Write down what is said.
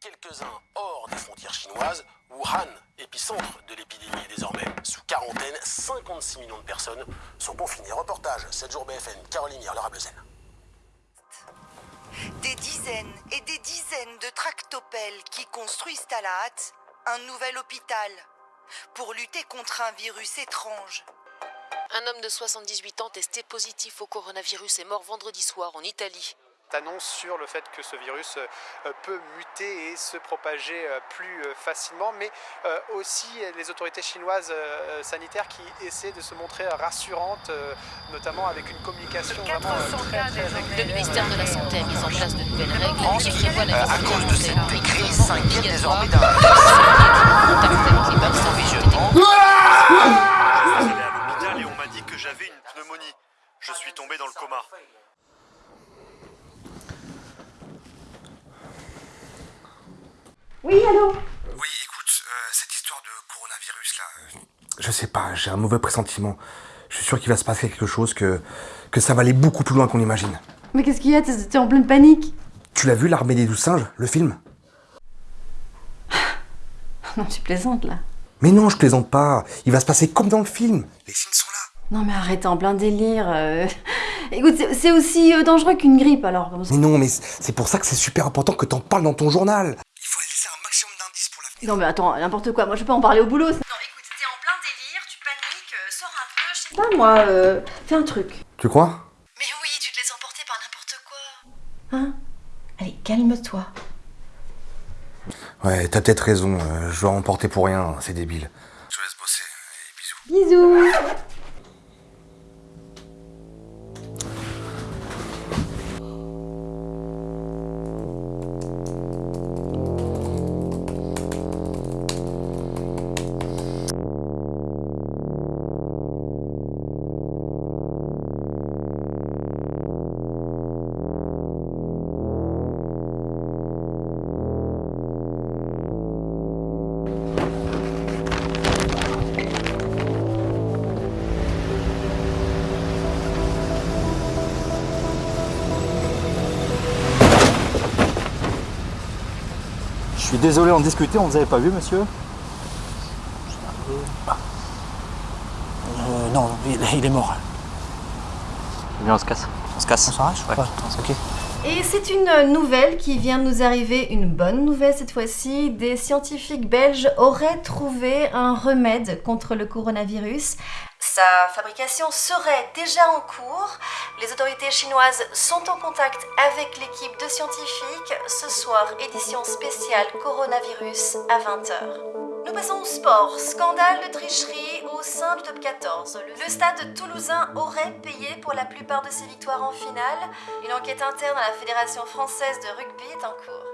quelques-uns hors des frontières chinoises, Wuhan, épicentre de l'épidémie désormais, sous quarantaine, 56 millions de personnes sont confinées. Reportage, 7 jours BFN, Caroline Laura Bleuzen. Des dizaines et des dizaines de tractopelles qui construisent à la hâte un nouvel hôpital pour lutter contre un virus étrange. Un homme de 78 ans testé positif au coronavirus est mort vendredi soir en Italie. Annonce sur le fait que ce virus euh, peut muter et se propager euh, plus euh, facilement, mais aussi les autorités chinoises sanitaires qui essaient de se montrer rassurantes, notamment avec une communication vraiment très, très régulière. Le ministère de la Santé a mis en place de nouvelles règles. Qui prévoient la à cause de cette crise s'inquiète désormais d'un allé à l'hôpital et on m'a dit que j'avais une pneumonie. Je suis tombé dans le coma. Oui, allô Oui, écoute, euh, cette histoire de coronavirus là, euh, je sais pas, j'ai un mauvais pressentiment. Je suis sûr qu'il va se passer quelque chose, que, que ça va aller beaucoup plus loin qu'on imagine. Mais qu'est-ce qu'il y a T'es en pleine panique Tu l'as vu, l'armée des douze singes, le film? Non, tu plaisantes là. Mais non, je plaisante pas. Il va se passer comme dans le film. Les signes sont là. Non mais arrête, en plein délire. euh. Écoute, c'est- aussi dangereux qu'une grippe alors. Mais non, mais c'est pour ça que c'est super important que t'en parles dans ton journal. Il faut laisser un maximum d'indices pour la Non mais attends, n'importe quoi, moi je peux en parler au boulot. Non, écoute, t'es en plein délire, tu paniques, euh, sors un peu, je sais Pas moi, euh, fais un truc. Tu crois? Mais oui, tu te laisses emporter par n'importe quoi. Hein? Allez, calme-toi. Ouais, t'as peut-être raison. euh, je dois emporter pour rien, c'est débile. Je te laisse bosser. Allez, bisous. Bisous suis désolé, on discutait, on vous avait pas vu, monsieur Euh, non, il, il est mort. Eh bien, on se casse. On se casse On s'arrache Ouais. ok. Et c'est une nouvelle qui vient de nous arriver, une bonne nouvelle cette fois-ci. Des scientifiques belges auraient trouvé un remède contre le coronavirus. Sa fabrication serait déjà en cours. Les autorités chinoises sont en contact avec l'équipe de scientifiques. Ce soir, édition spéciale coronavirus à 20h. Nous passons au sport. Scandale de tricherie au sein du top 14. Le stade toulousain aurait payé pour la plupart de ses victoires en finale. Une enquête interne à la Fédération française de rugby est en cours.